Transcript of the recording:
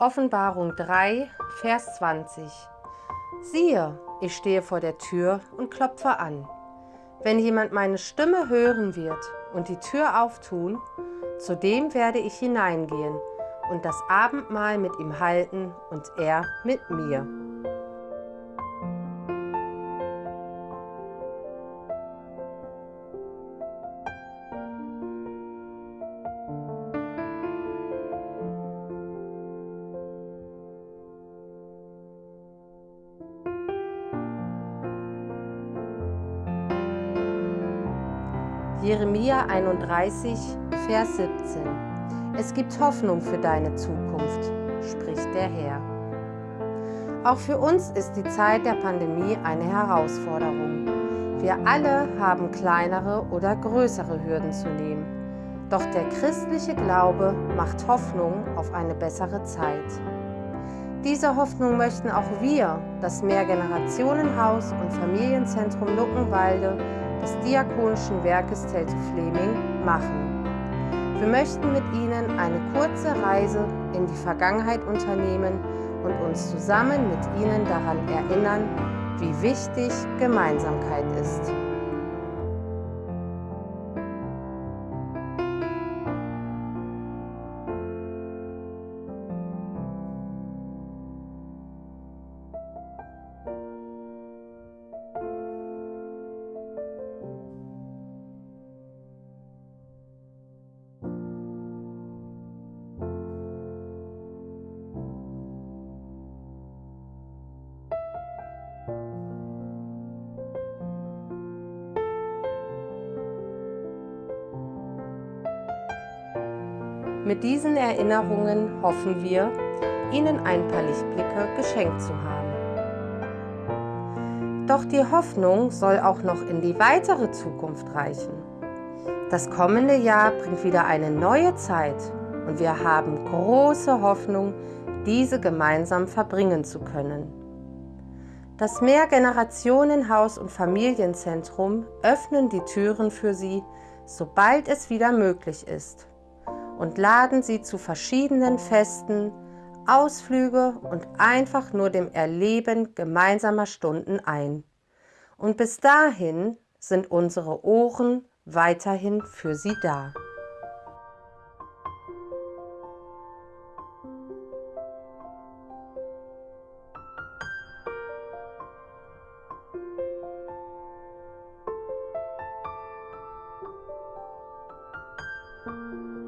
Offenbarung 3, Vers 20. Siehe, ich stehe vor der Tür und klopfe an. Wenn jemand meine Stimme hören wird und die Tür auftun, zu dem werde ich hineingehen und das Abendmahl mit ihm halten und er mit mir. Jeremia 31, Vers 17. Es gibt Hoffnung für deine Zukunft, spricht der Herr. Auch für uns ist die Zeit der Pandemie eine Herausforderung. Wir alle haben kleinere oder größere Hürden zu nehmen. Doch der christliche Glaube macht Hoffnung auf eine bessere Zeit. Diese Hoffnung möchten auch wir, das Mehrgenerationenhaus und Familienzentrum Luckenwalde, des Diakonischen Werkes Telte Fleming machen. Wir möchten mit Ihnen eine kurze Reise in die Vergangenheit unternehmen und uns zusammen mit Ihnen daran erinnern, wie wichtig Gemeinsamkeit ist. Mit diesen Erinnerungen hoffen wir, Ihnen ein paar Lichtblicke geschenkt zu haben. Doch die Hoffnung soll auch noch in die weitere Zukunft reichen. Das kommende Jahr bringt wieder eine neue Zeit und wir haben große Hoffnung, diese gemeinsam verbringen zu können. Das Mehrgenerationenhaus und Familienzentrum öffnen die Türen für Sie, sobald es wieder möglich ist und laden sie zu verschiedenen Festen, Ausflüge und einfach nur dem Erleben gemeinsamer Stunden ein. Und bis dahin sind unsere Ohren weiterhin für Sie da. Musik